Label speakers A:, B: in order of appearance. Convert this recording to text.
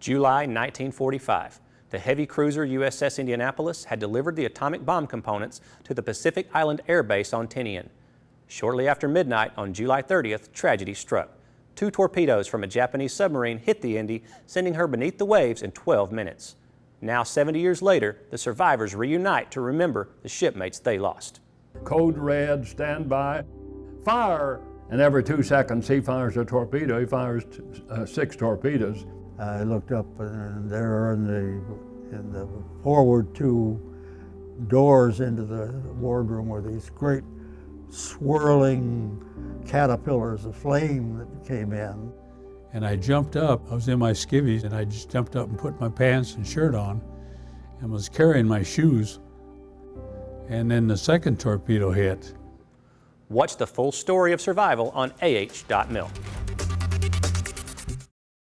A: July 1945. The heavy cruiser USS Indianapolis had delivered the atomic bomb components to the Pacific Island Air Base on Tinian. Shortly after midnight on July 30th, tragedy struck. Two torpedoes from a Japanese submarine hit the Indy, sending her beneath the waves in 12 minutes. Now, 70 years later, the survivors reunite to remember the shipmates they lost.
B: Code red, stand by, fire! And every two seconds he fires a torpedo. He fires uh, six torpedoes.
C: I looked up and there in the, in the forward two doors into the wardroom were these great swirling caterpillars of flame that came in.
D: And I jumped up, I was in my skivvies, and I just jumped up and put my pants and shirt on and was carrying my shoes. And then the second torpedo hit.
A: Watch the full story of survival on AH.mil.